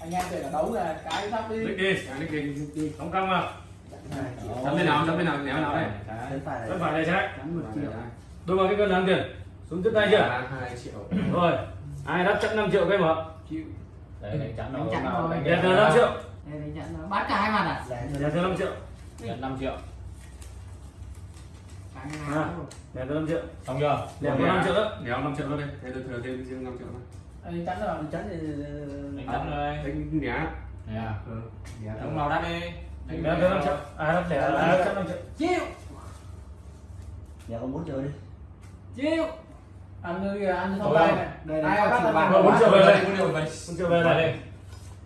anh em để là đấu là cái sắp đi Nick đi, à, Nick đi, đi, không cong vào. Chấm bên nào, chấm bên nào, néo nào đây. Chân phải đây triệu Đôi vào cái cân đáng tiền. Xuống tiếp tay chưa? hai triệu Rồi. Ai đắp chẵn 5 triệu cái mở. chịu đấy đánh chắn Đánh chắn rồi. 5 triệu. bán cả hai mặt à Đèn thừa 5 triệu. nhận 5 triệu hai À. thừa 5 triệu. xong chưa Đèn thừa 5 triệu đó. đéo 5 triệu đó đi thế tôi thừa thêm riêng 5 triệu đó Anh chắn rồi anh chắn thì đánh chắn rồi. Đánh nhá. nè Ừ. ông nào đắt đi. Đèn thừa 5 triệu. À đắp đèn à, đắp 5 triệu. chịu Nhà có muốn chơi đi. Ăn nơi kìa ăn Thôi đây này Đây, bắt ăn vào. Bốn triệu về đây. Bốn triệu về 1 triệu về đây.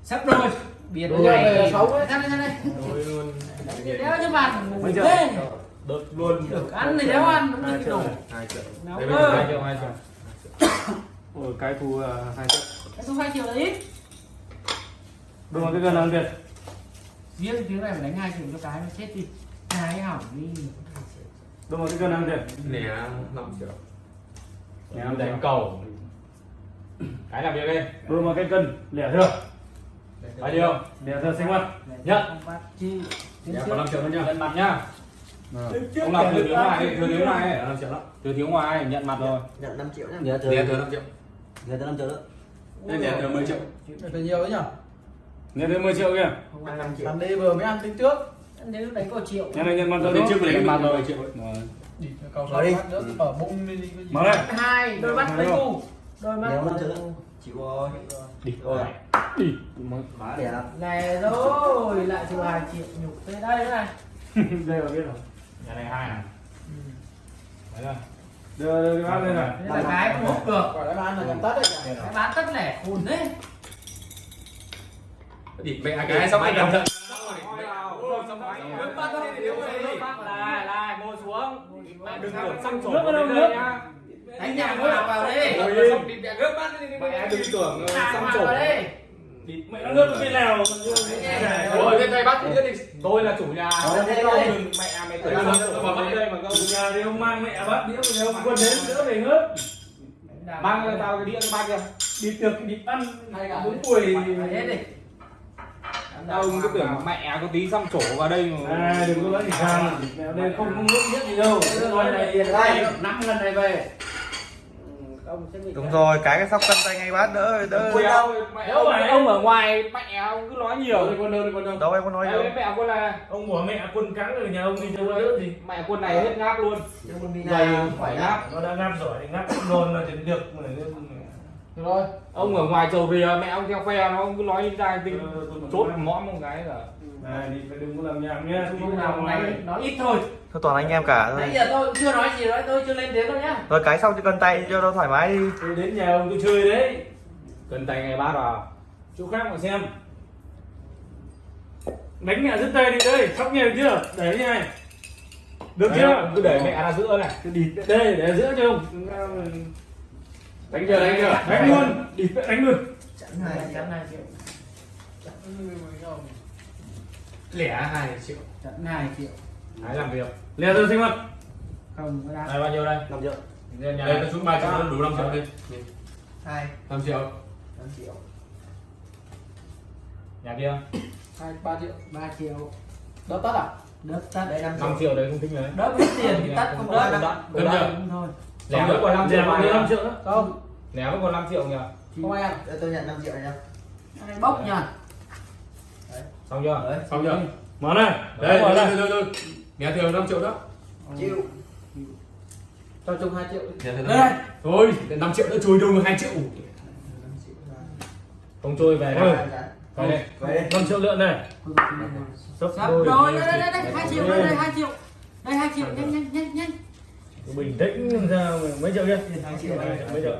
sắp đôi biệt này xấu ấy thắt lên đây Đôi luôn. Đéo cho bạn triệu? thế. đợt luôn. Được ăn thì đéo ăn. Đúng Hai là triệu. hai triệu. Đấy, hai triệu. Hai triệu Ôi cái thu 2 triệu. cái số hai triệu là ít. Đôi vào cái cân đáng tiền. riêng tiếng này phải đánh hai triệu cho cái nó chết đi. Hai hỏng đi. Đôi vào cái cân đáng tiền. nè 5 triệu. Nè, em đánh cầu. Cái làm việc đi. Đôi vào cái cân. Lẻ thừa. bao nhiêu? Lẻ thừa sinh hoạt. Nhận. Dạ, có 5 triệu nữa nha nhận mặt nhá. Ông làm thừa thiếu ngoài đi. thừa thiếu ngoài ấy 5 triệu đó thừa thiếu ngoài nhận mặt rồi. Nhận 5 triệu nhá. Tiền thừa 5 triệu Nhà thừa 5 triệu đó. Nên tiền thừa 10 triệu. Phải nhiều đấy nhở? Lẻ thừa 10 triệu kìa. thằng đây vừa mới ăn tính trước. Ăn lúc đấy có triệu. Nhà này mặt rồi Đến đúng trước đánh mặt rồi triệu Rồi. đi cầu Mở đi. nữa. Mở bung đi đi cái gì? Mở đây. hai đôi mắt lấy cu đôi mắt. Nếu 5 triệu đó Chịu rồi đi. Rồi Đi. Má đẹp này rồi lại thừa hai triệu nhục tới đây nữa này. Đây vào biết rồi. nhà này hai này đấy rồi Đưa đưa cái bát lên này. là cái không hút được là bán là gần tất đấy cái bán tất lẻ khùn đấy địt mẹ cái xong rồi cẩn thận ngồi xuống. đừng tưởng xăm trổ Nước nước. đây nhá đánh nhà nó vào Ôi, xong địt mẹ gớp bát đi, đi, đi. mẹ đừng tưởng Thả xăm Mẹ nó nước bên nào? rồi lên đây bắt thứ nhất đi tôi là chủ nhà đừng mẹ mày trổ vào mất đây mà câu Nhà thì ông mang mẹ bát đĩa mà ông quân đến đỡ về ngớt. mang tao cái đĩa cái bát kia Đi tiệc đi ăn bốn tuổi. phải hết đi tao cứ tưởng mẹ có tí xăm trổ vào đây mà À đừng có nói gì sang. Mẹ đây không không nước nhất gì đâu. Này tiền đây năm lần này về. Ông sẽ bị Đúng rồi, cái cái sóc cân tay ngay bát đỡ đỡ Quên đâu mẹ Đâu ông, ở ngoài mẹ ông cứ nói nhiều. Đi quân đâu quân đâu. Đâu em có nói đâu mẹ quân là Ông bỏ mẹ quân cắn rồi nhà ông đi đâu đỡ gì. mẹ quân này hết ngáp luôn. Dày ra phải ngáp. Nó đã ngáp giỏi thì ngáp nôn là thì được mà rồi. Ông ở ngoài trầu rìa mẹ ông theo phe nó cứ nói ra tinh Ờ, chốt mõm một cái là này đi phải đừng có làm nhảm nhá nào nói nói ít thôi. Thôi toàn anh em cả nãy thôi giờ tôi chưa nói gì đấy tôi chưa lên tiếng đâu nhá. Rồi cái xong cho cân tay cho nó thoải mái đi. Tôi đến nhà ông tôi chơi đấy. Cần tay ngay bát vào chỗ khác mà xem. Đánh mẹ dứt tay đi đây. Sóc nhiều chưa? Để như này. Được Đấy, chưa? cứ để mẹ ra giữa này. Cứ địt đây để giữa cho ông. Đánh chưa đánh chưa? Đánh luôn. Địt đánh luôn. Hai triệu chắn triệu chắn lẻ hai triệu chắn hai triệu hãy làm việc lè tôi sinh hoạt không có này đá bao nhiêu đây 5 triệu đây tôi xuống ba triệu đủ năm triệu đi 2 năm triệu 5 triệu nhà kia hai ba triệu ba triệu đỡ tất à tất Đây 5 năm triệu triệu đấy không tính đấy đỡ hết tiền thì tất không đâu đỡ, đỡ. Đúng thôi lẻ vẫn còn năm triệu lè còn mà năm triệu nữa không lẻ vẫn còn năm triệu nhỉ không Đây tôi nhận 5 triệu này này bốc nha xong chưa? Đấy. xong chưa? Mở này. Đấy mở đây đây đây nhà thừa 5 triệu đó. Chịu. Cho chung hai triệu. Thừa đây. thôi 5 triệu nữa chui đâu được 2 triệu. Không trôi về đây. Về đây. Năm triệu lượng này. Sắp đôi. rồi thì đây đây đây hai triệu đây đây hai triệu. Đây hai triệu nhanh nhanh nhanh nhanh. Bình tĩnh làm sao mà- mấy triệu kia? Hai triệu Hai mấy triệu?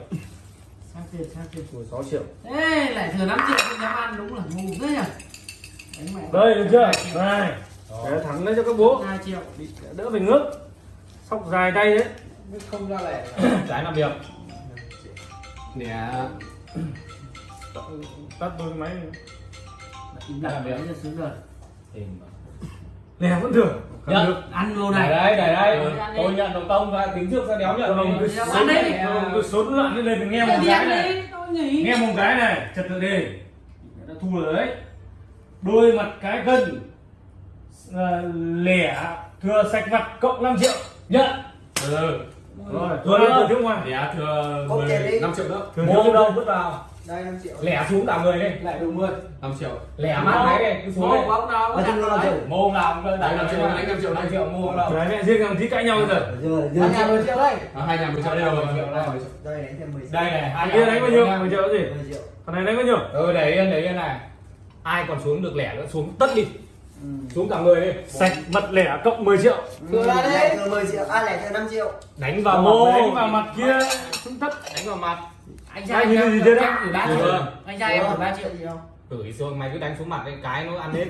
Sang tiền sang tiền Ui, sáu triệu. Ê, lại thừa 5 triệu không dám ăn đúng là ngu thế nhỉ đây được chưa? Này. Để thẳng lên cho các bố. 2 triệu. Đỡ phải ngước. Sóc dài tay đấy. Không ra lẻ. Trái làm việc. Nè. Tắt đôi máy im lặng đấy là sướng rồi? Nè vẫn được. Không Nhận. được. Ăn vô này. Này đây này Ừ. đây tôi nhận đầu công ra tính trước ra đéo nhận Ông cứ sốn bán đấy. cứ sốn loạn lên đừng nghe một cái này. nghe một cái này trật tự đi. Đã thua rồi đấy đôi mặt cái cân à, lẻ thừa sạch mặt cộng 5 triệu. Nhận ừ. Rồi thừa thừa thiếu ngoài? Lẻ thừa Cốt tiền đi. 5 triệu nữa. Thừa mô thiếu đâu? vứt vào. Đây 5 triệu. Lẻ xuống cả người đi. Lại đủ 10 5 triệu. Lẻ mắt máy đây cứ xuống đây mô bóng nào hàng mô nào cũng đánh 5 triệu đánh 5 triệu 5 triệu mô nào. Đấy mẹ riêng thằng tí cãi nhau rồi. Anh nhà 10 triệu đây. À, hai nhà 10 triệu đây rồi. Đây đánh thêm 10 triệu. đây này hai kia đánh bao nhiêu? nhà mười triệu. Gì 10 triệu. Thằng này đánh bao nhiêu? Ừ để yên để yên này ai còn xuống được lẻ nữa xuống tất đi xuống cả người đi sạch mặt lẻ cộng 10 triệu thừa ra đây thừa 10 triệu à lẻ thừa 5 triệu đánh vào mô đánh vào mặt kia xuống thấp đánh vào mặt anh Ai trai nhìn em gì chưa đấy? em gửi 3 Chưa. triệu anh trai em gửi 3 triệu gì không gửi xuống mày cứ đánh xuống mặt cái cái nó ăn hết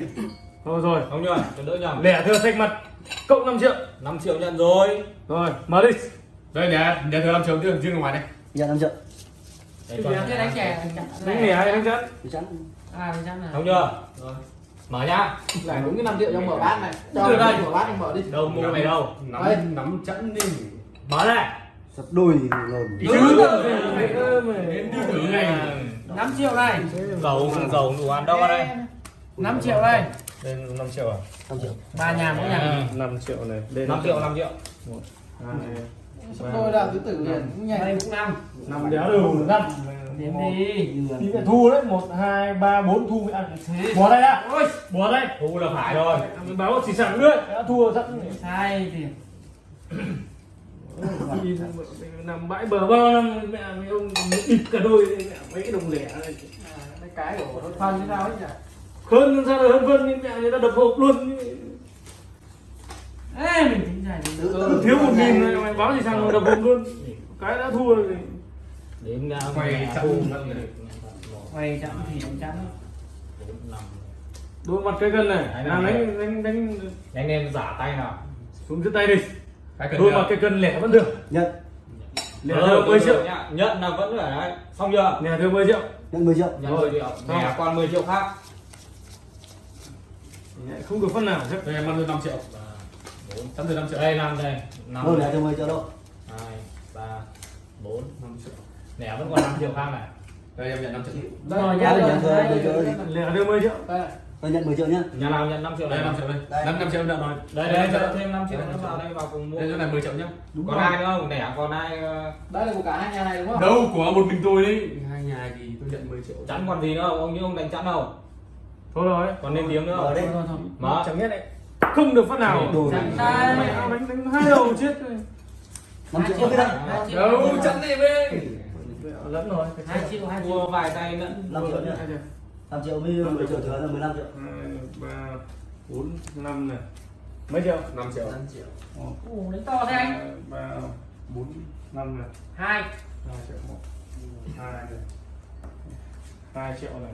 thôi rồi không nhờ cho đỡ nhầm lẻ thừa sạch mặt cộng 5 triệu 5 triệu nhận rồi rồi mở đi đây để để thừa 5 triệu riêng riêng ngoài đây nhận 5 triệu Đấy, Thì thế đánh chè đánh lẻ đánh chắn chắn à là không chưa? Mở nhá. Lại đúng cái 5 triệu trong mở bát này. Từ cho đây. đây mở bát anh mở đi. Đâu mua mày đâu? Đây. nắm nắm chẵn đi. Mở này sập đôi lồn đến đi thử này 5 triệu này. Dầu dầu đủ ăn đâu đây? 5 triệu đây. Đây 5 triệu à? 5 triệu. Ba nhà mỗi nhà. 5 triệu này. Đây 5 triệu 5 triệu. Tôi là tứ tử liền. Đây cũng năm. Năm đéo đều năm đến đi tí lại thu đấy một hai ba bốn thu mới ăn thế bỏ đây á ôi bỏ đây. Thu là phải rồi. Báo chỉ sẵn nữa đã thua sẵn sai thì nằm bãi bờ bao năm mẹ mấy ông ịt cả đôi mẹ mấy cái đồng lẻ này. Mấy cái của nó phân thế nào ấy nhỉ? Hơn sao là hơn phân? Nhưng mẹ người ta đập hộp luôn. Ê mình tính giải thiếu một nghìn này mày báo gì sang đập hộp luôn? Cái đã thua rồi đến uh, Quay chẵn. quay chậm thì đánh chắn. Đôi mặt cái cân này. Làm đánh đánh đánh. Anh em giả tay nào. Xuống dưới tay đi. Cái đôi mặt cái cân lẻ vẫn được. Nhận. Lẻ được 10 triệu. nhá. Nhận là vẫn ở đấy. Xong chưa? Lẻ được 10 triệu. Nhận 10 triệu. Nhận 10 triệu. Lẻ còn 10 triệu khác. Không được phân nào. Hết đây em ăn 5 triệu. Chẵn từ 5 triệu. Đây năm đây. Năm. Đôi lẻ thừa 10 triệu đâu hai ba bốn năm triệu lẻ vẫn còn 5 triệu khác này. Đây em nhận 5 triệu. Rồi là rồi nhận rồi, lẻ được 10 triệu. Tôi nhận 10 triệu nhá. Nhà nào nhận 5 triệu đây này? 5 triệu đây. Đây. 5 5 triệu nhận rồi. Đây đây cho thêm 5 triệu nữa vào đây vào cùng mua. Đây chỗ này 10 triệu nhá. Còn ai nữa không? Lẻ còn ai ờ, đây là của cả hai nhà này đúng không? Đâu của một mình tôi đấy. Hai nhà thì tôi nhận 10 triệu. Chẵn còn gì nữa không? Ông như ông đánh chẵn đâu? Thôi rồi. Còn lên tiếng nữa Mở không? Thôi mở. Chẳng nhất đấy. Không được phát nào. Đồ này. đánh đánh hai đầu chết rồi. 5 triệu không biết đâu chắn đi về lẫn rồi hai triệu hai triệu. Mua vài tay nữa. 5 triệu nhá. 5 triệu. Với 10 triệu thừa là 15 triệu. Hai ba bốn năm này. Mấy triệu? 5 triệu. 5 triệu. Ủa, đánh to thế anh. ba bốn năm này. Hai. Hai triệu một. Hai này. Hai triệu này.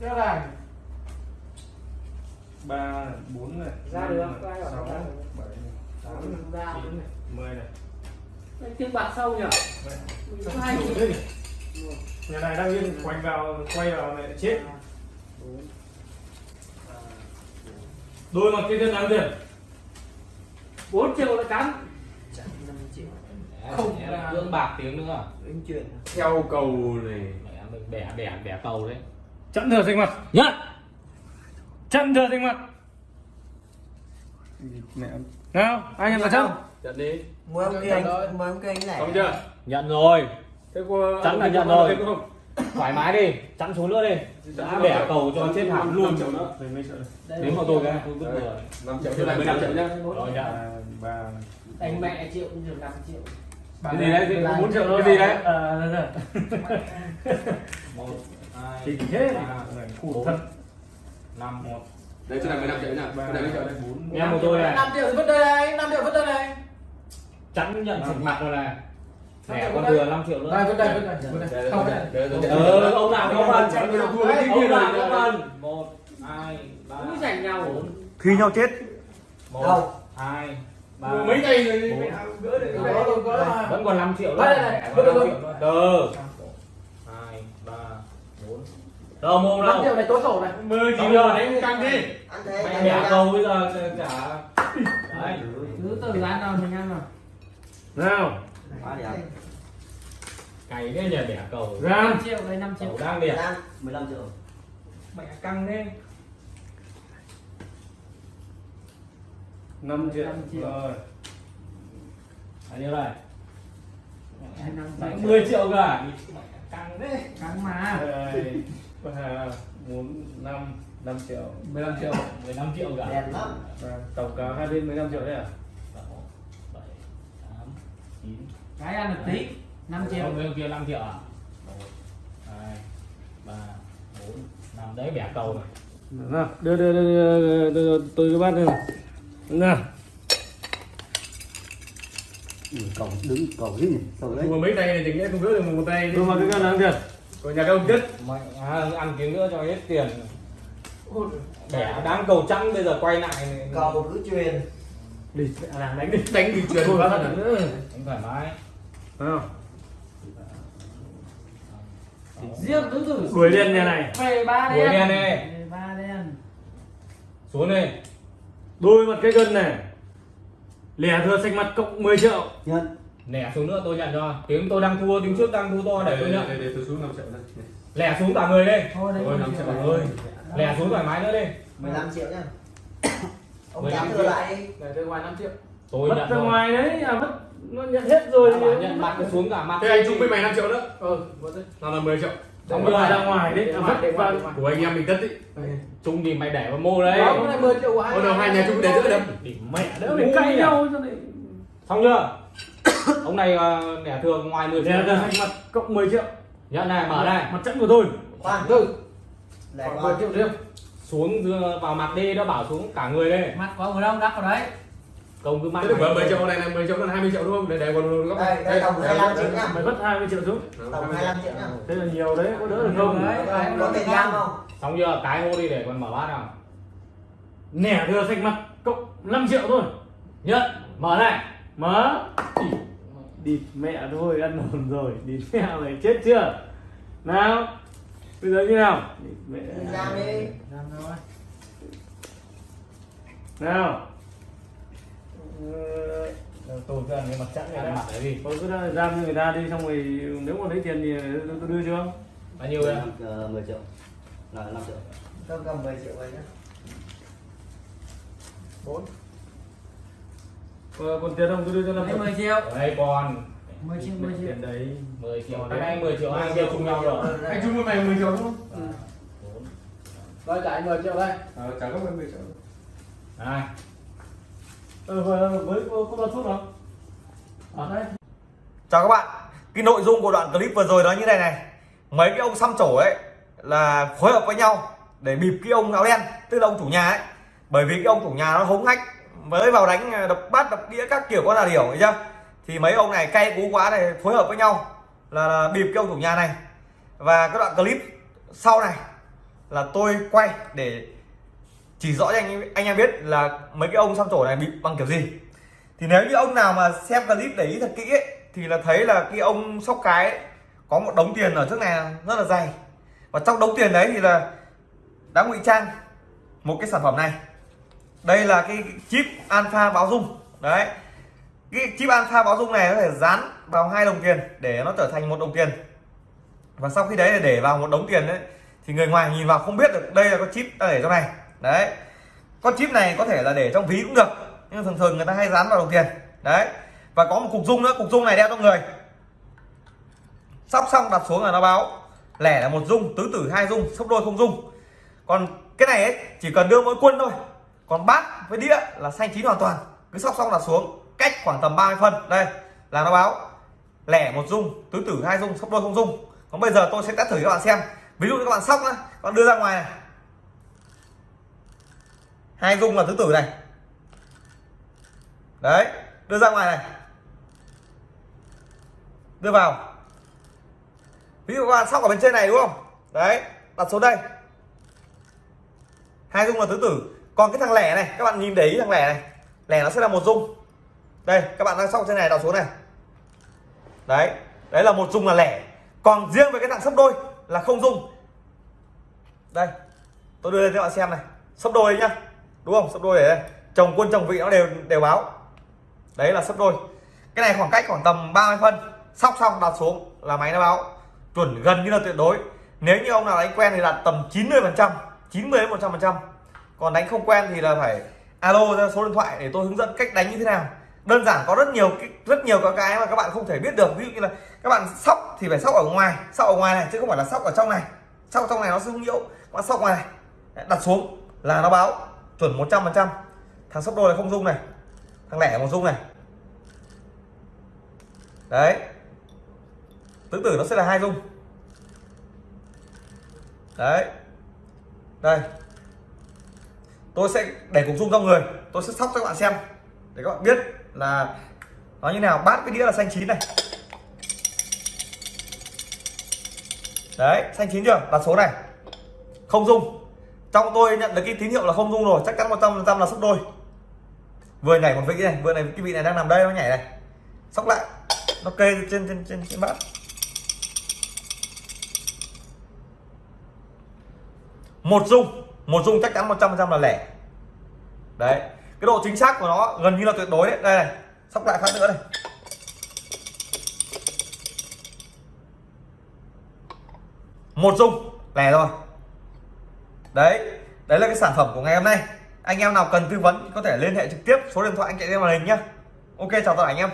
Đó là ba bốn này. Ra được, năm này, ra được, sáu bảy tám chín này. Mười này Tiếng bạc sâu nhỉ? Có hai nhà này đang yên quanh vào quay vào này chết. Đôi mặt cái cân đáng tiền. 4 triệu là cắn chẳng 5 triệu. Không cưỡng bạc tiếng nữa. Đánh chuyện theo cầu này. Mẹ mình bẻ bẻ bẻ cầu đấy. Chặn thừa sinh mặt nhất chặn thừa sinh mặt mẹ nào ai nhận là chặn nhận đi. Mời ông kia anh mời ông kia anh này xong chưa? Nhận rồi. Thế có Chắn là nhận rồi. thoải mái đi chẵn xuống nữa đi. Đã bẻ cầu cho chết hẳn luôn. Triệu nữa. Đến vào tôi cái tôi vứt rồi. 5 triệu này 15 triệu nhá. Rồi nhận. ba đánh mẹ triệu cũng được 5 triệu. Cái gì đấy? Thì 4 triệu thôi. Cái gì đấy? À một hai ba thật. Năm một. Đây chỗ này 15 triệu nhá. Chỗ này mấy triệu đây. 4 em một tôi này. 5 triệu vứt đây này 5 triệu vứt đây này chẵn nhận sạch mặt rồi này triệu vứt đây. thừa 5 triệu nữa. Đây vứt đây vứt đây vứt đây không. vứt đây ờ ông nào có phần Chắn cái ông kia nào rồi. có phần một hai ba. Cũng giành nhau Thi nhau chết. Một đâu? hai ba. Mấy cây rồi gỡ được vẫn còn 5 triệu nữa. Đây, đây, đây. còn Vứt 5 được triệu nữa. Từ hai ba bốn. Đâu mồm 5 đâu triệu này tối sổ này. Mười Xong chỉ chưa? giờ đánh căng đi. Thế. Anh bẻ em cầu bây giờ cả đấy. Cứ từ ăn nào mình ăn nào nào quá đẹp cày đấy nhờ bẻ cầu. Ra 5 triệu đây 5 triệu. Cầu đang đẹp đang 15 triệu. Mẹ căng thế. 5 triệu Năm triệu. rồi. Bao nhiêu này Hai năm Đấy, bảy 10 triệu cả. Căng thế. Căng mà. Bốn năm năm triệu. 15 triệu. 15 triệu cả. Đèn lắm. Và tổng cả hai bên 15 triệu đấy à Sáu, bảy, tám, chín. Cái ăn được tí. 5 triệu. Bên kia 5 triệu à? 1, 2, 3, 4, 5 đấy bẻ cầu này. nào đưa đưa đưa, đưa, đưa, đưa tôi cái bát đây này nào. Ừ, cổng đứng cổng gì? Nhỉ cổng đấy. Mà mấy tay này thì nghĩa không gỡ được một tay. Tôi mà cái cân làm kìa của nhà công chất Mẹ à, ăn tiếng nữa cho hết tiền. Bẻ đáng cầu trắng bây giờ quay lại này. cầu cứ truyền đi làm đánh đi đánh đi truyền quá thật nữa Đánh thoải mái. không riêng tứ tử đuổi đen nhà này về ba Đuổi đen đen đi. về ba đen Xuống đi. đôi mặt cái cân này lẻ thừa sạch mặt cộng 10 triệu nhận Lẻ xuống nữa tôi nhận cho. Tiếng tôi đang thua, tiếng trước đang thua to để tôi nhận. để tôi xuống 5 triệu đây Lẻ xuống cả người đi. thôi đấy Ôi, 10 năm triệu triệu rồi. ơi. Lẻ xuống thoải mái nữa đi. 15 triệu nhá ông 15 dám triệu. thừa lại đi. Để tôi ngoài 5 triệu. Tôi mất nhận ra ngoài đấy à mất nó nhận hết rồi. Bảo nhận mặt nó xuống cả mặt. thế anh chung với mày 5 triệu nữa. Ừ nào là 10 triệu. Mất rồi. ra ngoài đấy Để à, mất để vào để của anh em mình tất ý. Chung thì mày để vào mô đấy. đó cũng là 10 triệu của Ôi đâu hai nhà chung để giữ đâm mẹ đỡ phải cay nhau cho này Xong chưa? Ông này ờ, lẻ thường ngoài 10 triệu. mặt cộng 10 triệu. Nhận này, mở này. mặt trận của tôi. Khoan. Tư. Còn 10 con triệu riêng xuống vào mặt đi nó bảo xuống cả người đây. Mặt có ở đâu đắp vào đấy. Công cứ mang Thế được 10 triệu này là 10 triệu là 20 triệu đúng không? Để để còn góc đây đây tổng 25 triệu nhá Mày vất 20 triệu xuống. Tổng 25 triệu. nhá Thế là nhiều đấy, có đỡ được không? Đấy. Có- có tiền giam không? xong chưa? Cái hô đi để còn mở bát nào. Nẻ thừa sạch mặt cộng 5 triệu thôi. Nhận mở này. Mở. Địt mẹ thôi, ăn hồn rồi. Địt mẹ mày chết chưa? Nào Bây giờ như nào? Giam đi. Làm rồi. Nào. Ờ, tôi cứ ăn cái mặt chẵn này mặt đấy đi Thôi cứ ra giam cho người ta đi xong rồi nếu mà lấy tiền thì tôi, đưa cho. Bao nhiêu đây? Ờ, 10 triệu. Là 5 triệu. Tôi cầm 10 triệu vậy nhá. Ờ, còn tiền không? Tôi đưa cho đấy 5 10 triệu. Ở đây còn 10 triệu 10 triệu. Tiền đấy. 10 triệu. Cái này 10 triệu hai kia chung nhau rồi. Anh chung với mày 10 triệu đúng không? Rồi trả 10 triệu đây. Ờ, trả gấp 10 triệu. Này. Ờ, với, có bao thuốc không? ở đây Chào các bạn. Cái nội dung của đoạn clip vừa rồi đó như này này. Mấy cái ông xăm trổ ấy Là phối hợp với nhau Để bịp cái ông áo đen Tức là ông chủ nhà ấy. Bởi vì cái ông chủ nhà nó hống hách Mới vào đánh ờ, đập bát đập đĩa các kiểu con là hiểu thấy chưa thì mấy ông này cay cú quá này Phối hợp với nhau là, là bịp cái ông chủ nhà này. Và cái đoạn clip sau này Là tôi quay để chỉ rõ cho anh anh em biết là mấy cái ông xăm trổ này bị bằng kiểu gì. Thì nếu như ông nào mà xem clip để ý thật kỹ ấy, thì là thấy là cái ông sóc cái ấy, có một đống tiền ở trước này rất là dày. Và trong đống tiền đấy thì là đã ngụy trang một cái sản phẩm này. Đây là cái chip alpha báo dung đấy cái chip alpha báo dung này có thể dán vào hai đồng tiền để nó trở thành một đồng tiền. Và sau khi đấy là để vào một đống tiền đấy, thì người ngoài nhìn vào không biết được đây là con chip ta để trong này. Đấy. Con chip này có thể là để trong ví cũng được, nhưng thường thường người ta hay dán vào đồng tiền. Đấy. Và có một cục dung nữa, cục dung này đeo trong người. Sóc xong đặt xuống là nó báo lẻ là một dung, tứ tử hai dung, sấp đôi không dung. Còn cái này ấy, chỉ cần đưa mỗi quân thôi. Còn bát với đĩa là xanh chín hoàn toàn. Cứ sóc xong đặt xuống cách khoảng tầm 30 phân. Đây, là nó báo. Lẻ một dung, tứ tử hai dung sấp đôi không dung. Còn bây giờ tôi sẽ test thử cho các bạn xem. Ví dụ như các bạn sóc các bạn đưa ra ngoài này. Hai dung là tứ tử này. Đấy, đưa ra ngoài này. Đưa vào. Ví dụ các bạn sóc ở bên trên này, đúng không? Đấy, đặt xuống đây. Hai dung là tứ tử. Còn cái thằng lẻ này, các bạn nhìn để ý thằng lẻ này. Lẻ nó sẽ là một dung đây, các bạn đang sóc trên này đặt xuống này. Đấy đấy là một dung là lẻ. Còn riêng với cái thằng sấp đôi là không dung đây, tôi đưa lên cho các bạn xem này. Sấp đôi nhá. Đúng không? Sấp đôi để đây. Chồng quân, chồng vị nó đều đều báo. Đấy là sấp đôi. Cái này khoảng cách khoảng tầm 30 phân. Sóc xong đặt xuống là máy nó báo. Chuẩn gần như là tuyệt đối. Nếu như ông nào đánh quen thì đặt tầm 90 phần trăm 90 đến 100 phần trăm. Còn đánh không quen thì là phải alo ra số điện thoại để tôi hướng dẫn cách đánh như thế nào đơn giản có rất nhiều rất nhiều các cái mà các bạn không thể biết được. Ví dụ như là các bạn sóc thì phải sóc ở ngoài sóc ở ngoài này chứ không phải là sóc ở trong này. Sóc trong này nó sẽ không nhiễu bạn sóc ngoài này. Đặt xuống là nó báo chuẩn 100 phần trăm. Thằng sóc đôi là không rung này thằng lẻ một rung này. Đấy. Tứ tử nó sẽ là hai rung, đấy. Đây. Tôi sẽ để cục rung trong người tôi sẽ sóc cho các bạn xem để các bạn biết là nó như nào? Bát cái đĩa là xanh chín này. Đấy, xanh chín chưa? Đặt số này. Không dung. Trong tôi nhận được cái tín hiệu là không dung rồi. Chắc chắn 100 trăm là sóc đôi. Vừa nhảy một vị này, vừa này cái vị này đang nằm đây, nó nhảy này. Sóc lại. Nó kê trên trên trên trên bát. Một dung. Một dung chắc chắn 100 trăm là lẻ. Đấy cái độ chính xác của nó gần như là tuyệt đối đấy. Đây này, sóc lại phát nữa này. Một dung, lẻ rồi. Đấy đấy là cái sản phẩm của ngày hôm nay. Anh em nào cần tư vấn có thể liên hệ trực tiếp, số điện thoại anh chạy lên màn hình nhá. Ok, chào tất cả anh em.